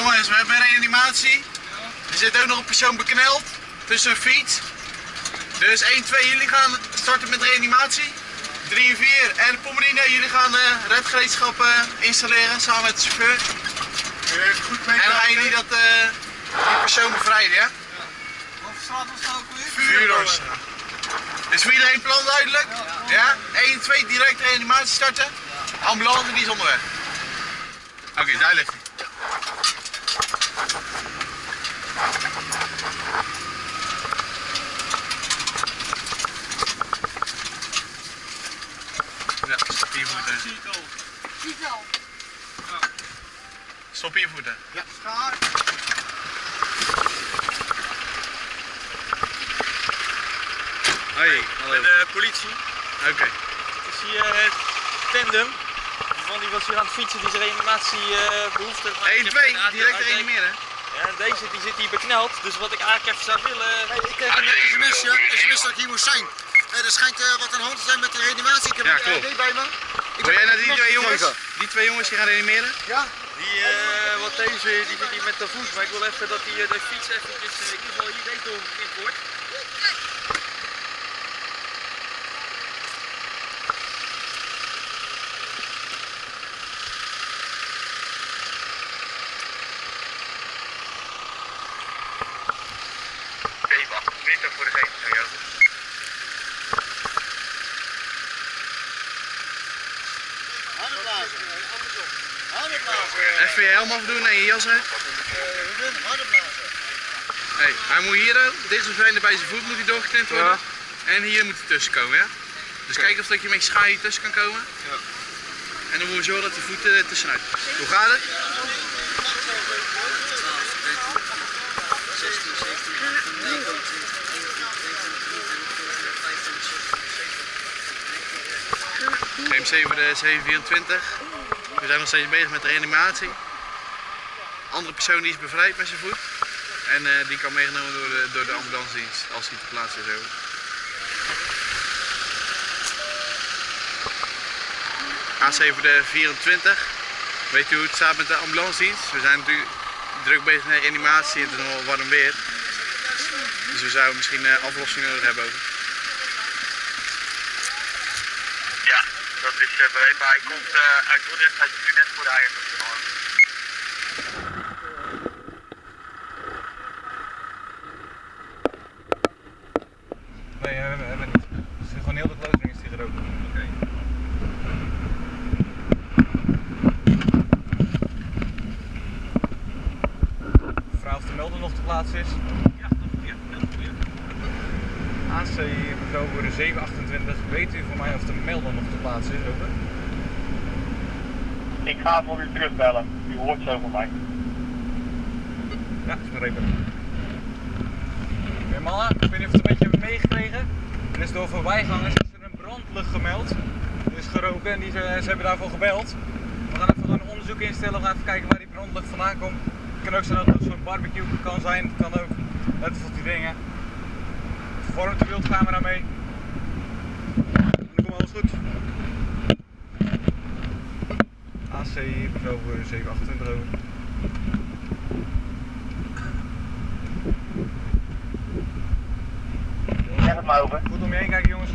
Jongens, we hebben een reanimatie. Er zit ook nog een persoon bekneld tussen een fiets. Dus 1, 2, jullie gaan starten met reanimatie. 3 en 4 en Pommerine, jullie gaan uh, redgereedschap uh, installeren samen met de chauffeur. Goed mee en dan gaan jullie dat, uh, die persoon bevrijden, ja? Wat straat was dat ook weer? Vuurdoorstraat. Is voor iedereen plan duidelijk? Ja? 1, 2, direct reanimatie starten. Ambulance die is onderweg. Oké, okay, daar ligt hij. Ja, stop hier voeten. Stop hier voeten. Ja. Schaar. Hoi, hallo. de politie. Oké. Okay. Het is hier het tandem. Man die was hier aan het fietsen, die zijn reanimatie uh, behoefte. 1, 2, direct reanimeren. Ja, en deze die zit hier bekneld, dus wat ik eigenlijk even zou willen... Hey, ik kreeg een sms'je, sms dat ik hier moest zijn. Hey, er schijnt uh, wat aan de hand te zijn met de reanimatie. Ik heb ja, een bij me. Ik Wil jij naar die twee jongens, die twee jongens die gaan reanimeren? Ja. Die, uh, wat deze, die zit hier met de voet, maar ik wil even dat die, uh, de fiets eventjes, in ieder geval hier deze doorgeknipt wordt. Voor de geest. Even je helm afdoen en je jas uit. Hey, hij moet hier, deze zijn bij zijn voet moet hij doorgeknipt worden. Ja. En hier moet hij tussen komen, ja? Dus kijk of dat je met hier tussen kan komen. Ja. En dan moet je zorgen dat die voeten er tussenuit. Hoe gaat het? MC voor de 724. We zijn nog steeds bezig met de reanimatie. Andere persoon die is bevrijd met zijn voet. En uh, die kan meegenomen door de, door de ambulance dienst als hij te plaatsen is. Over. AC voor de 24. Weet u hoe het staat met de ambulance dienst? We zijn natuurlijk druk bezig met reanimatie het is nog warm weer. Dus we zouden misschien uh, aflossing nodig hebben ook. Ja, dat is uh, begrepen. Hij komt uit Dordrecht, hij is nu net voor de eigen. Nee, we hebben, we hebben niet. Het is gewoon heel de closing is die gerookt. Oké. Mevrouw of de melder nog te plaatsen is? Ja, ja, ja. AC de 728. Weet u voor mij of de melder nog te plaatsen is? Ik ga voor u terugbellen. U hoort zo van mij. Ja, is begrepen. Oké mannen, ik weet niet of het een beetje hebben meegekregen. Er is door voorbijgangers is er een brandlucht gemeld. Er is geroken en die, ze, ze hebben daarvoor gebeld. We gaan even een onderzoek instellen. We gaan even kijken waar die brandlucht vandaan komt. Het kan ook zijn dat het zo'n barbecue kan zijn. Het kan ook, net als die dingen. Vervormt de beeldcamera mee. En dan komt alles goed. AC bevel voor 728 over. Zeg het maar over. Goed om je heen kijken jongens.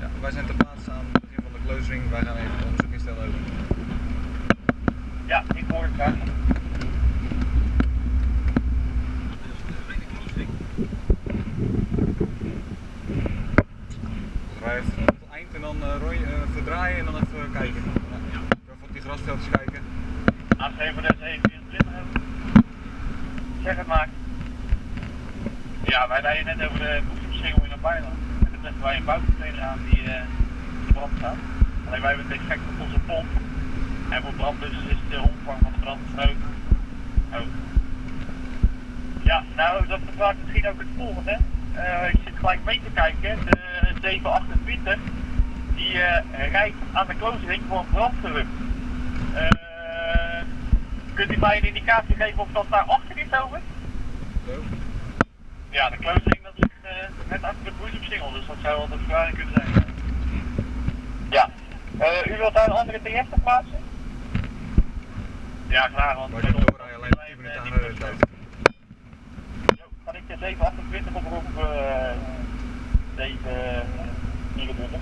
Ja, wij zijn ter plaatse aan het begin van de closing. Wij gaan even een onderzoek instellen over. Ja, ik hoor het graag. Rij even tot het eind en dan uh, rooi, uh, verdraaien en dan even kijken. Ja. Grasveldjes kijken. AC voor de 724 Zeg het maar. Ja, wij rijden net over de boekjesversingel in bijland. En dan treffen wij een buitencontainer aan die uh, brand staat. Alleen wij hebben het effect op onze pomp. En voor brandblussers is de omvang van de brand groot. Oh. Ja, nou dat verklaart misschien ook het volgende. Uh, ik zit gelijk mee te kijken. De 728 die uh, rijdt aan de closing voor een brandgelucht. Uh, kunt u mij een indicatie geven of dat daar achter is over? Zo. Ja, de closing dat ligt uh, net achter de boezemsingel, dus dat zou wel de verklaring kunnen zijn. Ja. Uh, u wilt daar een andere TF plaatsen? Ja, graag, want Maar je middel- doorrijden alleen 10 minuten aan de tijd. Kan ik de 728 oproepen? eh 724.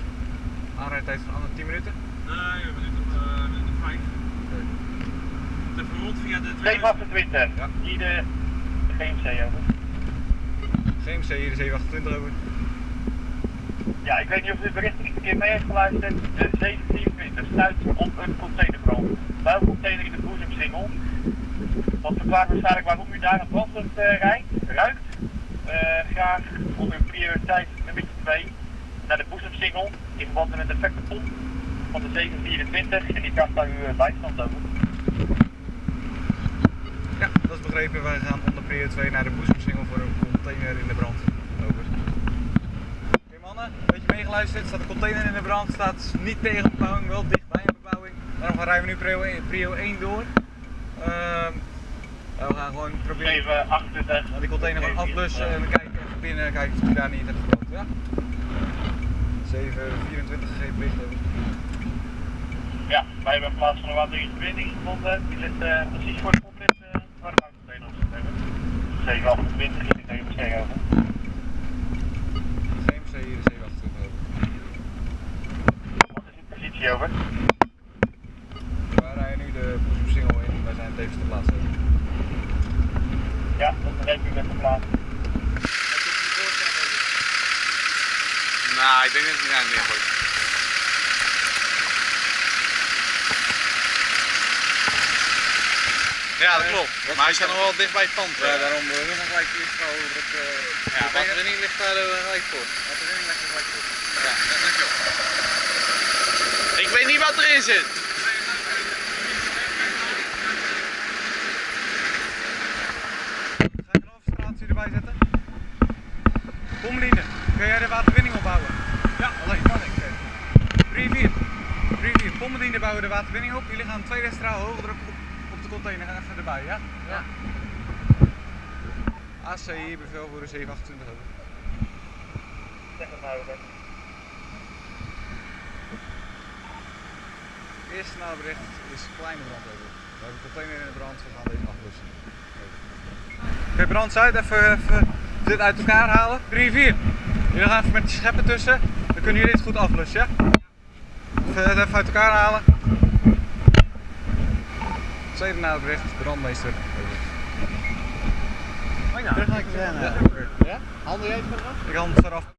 Aanrijdtijd van andere 10 minuten. Nee, we zitten op uh, minuut 5. De verrond via de tweede. 728. Ja. Hier de GMC over. GMC hier de 728 over. Ja, ik weet niet of u het bericht een keer mee heeft geluisterd. De 724 stuit op een containerbrand. Builcontainer in de boezemsingel. Dat verklaart waarschijnlijk waarom u daar een brandlucht eh, rijdt, ruikt. Eh, graag onder prioriteit nummer 2 naar de boezemsingel in verband met een defecte pomp van de 724 en die kast daar uw eh, bijstand over. Dat is begrepen. Wij gaan onder prio 2 naar de boezemsingel voor een container in de brand. Over. Oké mannen, een beetje meegeluisterd. Staat een container in de brand. Staat niet tegen bebouwing, wel dicht bij een bebouwing. Daarom rijden we nu prio 1, prio 1 door. Ehm, we gaan gewoon proberen 728. naar die container gaan afblussen en we kijken even binnen, kijken of hij daar niet heeft gebrand. Ja? 724 gegeven bericht over. Ja, wij hebben in plaats van een waterbinding gevonden. Die ligt eh, precies voor de pomp uh, waar de buitencontainer op zit. hebben. 728 is het even beschikbaar over. GMC hier de 728 over. Wat is uw positie over? Wij rijden nu de boezemsingel in. Wij zijn tevens te plaatsen. over. Ja, dat begreep u met de plaats. Nou, ik denk dat hij daar neergooit. Ja, dat klopt. Maar hij staat nog wel dicht bij het pand. Ja, daarom uh, we gaan gelijk eerst gaan over het. Uh, Ja, batterie ligt daar uh, gelijk voor. batterie ligt er gelijk voor. Ja, dankjewel. Ik weet niet wat erin zit. Ga ik een overstraatje erbij zetten? Pommeline, kun jij de waterwinning opbouwen? Ja, alleen kan ik. 3-4. 3-4. Pommeline bouwen de waterwinning op. Jullie gaan tweede straal hoge druk op, container even erbij, ja? Ja. AC hier bevelvoerder 728 over. Zeg het maar over. Eerste bericht is kleine brand over. We hebben een container in de brand, we gaan deze afblussen. Oké, brand uit, even, even dit uit elkaar halen. 3, 4. Jullie gaan even met de scheppen tussen, dan kunnen jullie het goed afblussen, ja? Even, even uit elkaar halen. Tweede nabericht, brandmeester. Over. Terug naar de Ja, Ja? Handel jij het maar af? ik hand het eraf.